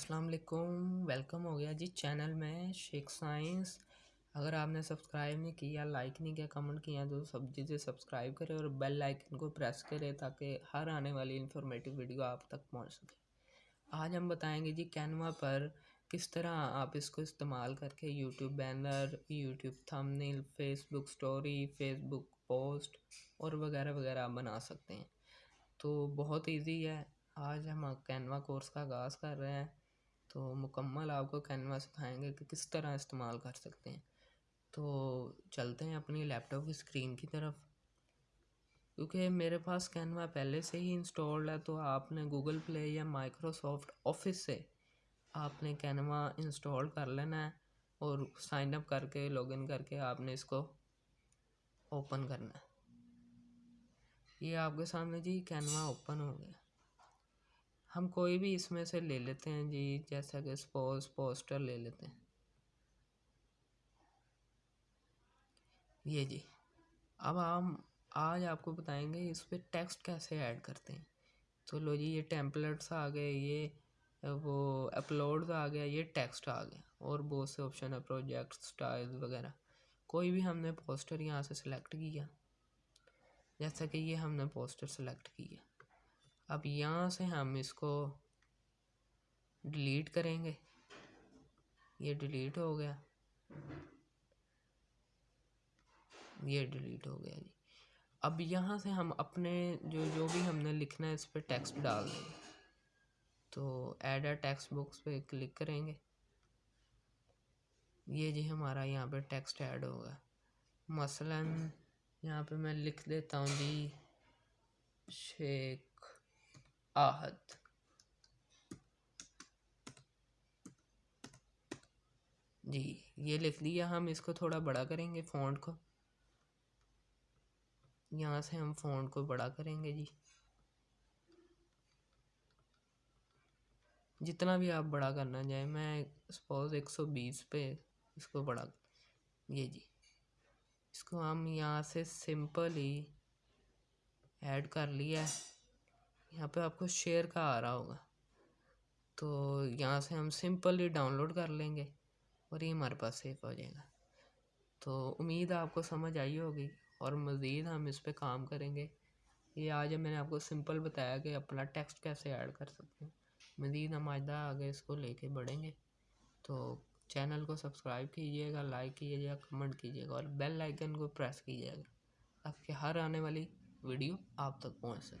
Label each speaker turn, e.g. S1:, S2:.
S1: السلام علیکم ویلکم ہو گیا جی چینل میں شیخ سائنس اگر آپ نے سبسکرائب نہیں کیا لائک نہیں کیا کمنٹ کیا تو سب چیزیں سبسکرائب کرے اور بیل آئکن کو پریس کرے تاکہ ہر آنے والی انفارمیٹیو ویڈیو آپ تک پہنچ سکے۔ آج ہم بتائیں گے جی کینوا پر کس طرح آپ اس کو استعمال کر کے YouTube banner YouTube thumbnail Facebook story Facebook post اور وغیرہ وغیرہ آپ بنا سکتے ہیں۔ تو بہت ایزی ہے۔ آج ہم کینوا کورس کا آغاز کر رہے ہیں۔ تو مکمل آپ کو کینوا سکھائیں گے کہ کس طرح استعمال کر سکتے ہیں۔ تو چلتے ہیں اپنی لیپ ٹاپ کی اسکرین کی طرف۔ کیونکہ میرے پاس کینوا پہلے سے ہی انسٹالڈ ہے تو آپ نے گوگل پلے یا مائکروسافٹ آفس سے آپ نے کینوا انسٹال کر لینا ہے اور سائن اپ کر کے لاگ ان کر کے آپ نے اس کو اوپن کرنا ہے۔ یہ آپ کے سامنے جی کینوا اوپن ہو گیا۔ ہم کوئی بھی اس میں سے لے لیتے ہیں جی جیسا کہ سپوز پوسٹر لے لیتے ہیں۔ یہ جی۔ اب ہم آج آپ کو بتائیں گے اس پہ ٹیکسٹ کیسے ایڈ کرتے ہیں۔ تو لو جی یہ ٹیمپلیٹس آ گئے، یہ وہ اپلوڈز آ گیا، یہ ٹیکسٹ آ گیا اور بہت سے آپشن ہے پروجیکٹ سٹائل وغیرہ۔ کوئی بھی ہم نے پوسٹر یہاں سے سلیکٹ کیا۔ جیسا کہ یہ ہم نے پوسٹر سلیکٹ کیا۔ اب یہاں سے ہم اس کو ڈیلیٹ کریں گے۔ یہ ڈیلیٹ ہو گیا۔ یہ ڈیلیٹ ہو گیا جی۔ اب یہاں سے ہم اپنے جو جو بھی ہم نے لکھنا ہے اس پہ ٹیکسٹ ڈال دیں گے۔ تو ایڈ اے ٹیکسٹ بکس پہ کلک کریں گے۔ یہ جی ہمارا یہاں پہ ٹیکسٹ ایڈ ہوگا مثلا یہاں پہ میں لکھ دیتا ہوں جی شیخ آہد۔ جی یہ لکھ دیا، ہم اس کو تھوڑا بڑا کریں گے فونٹ کو۔ یہاں سے ہم فونٹ کو بڑا کریں گے جی۔ جتنا بھی آپ بڑا کرنا چاہیں، میں سپوز ایک سو بیس پہ اس کو بڑا یہ جی۔ اس کو ہم یہاں سے سمپل ہی ایڈ کر لیا ہے۔ یہاں پہ آپ کو شیئر کا آ رہا ہوگا۔ تو یہاں سے ہم سمپل ہی ڈاؤن لوڈ کر لیں گے اور یہ ہمارے پاس سیف ہو جائے گا۔ تو امید آپ کو سمجھ آئی ہوگی اور مزید ہم اس پہ کام کریں گے۔ یہ آج میں نے آپ کو سمپل بتایا کہ اپنا ٹیکسٹ کیسے ایڈ کر سکتے ہیں۔ مزید ہم آئندہ آگے اس کو لے کے بڑھیں گے۔ تو چینل کو سبسکرائب کیجیے گا، لائک کیجیے گا، کمنٹ کیجیے گا اور بیل آئکن کو پریس کیجیے گا تاکہ ہر آنے والی ویڈیو آپ تک پہنچ سکے۔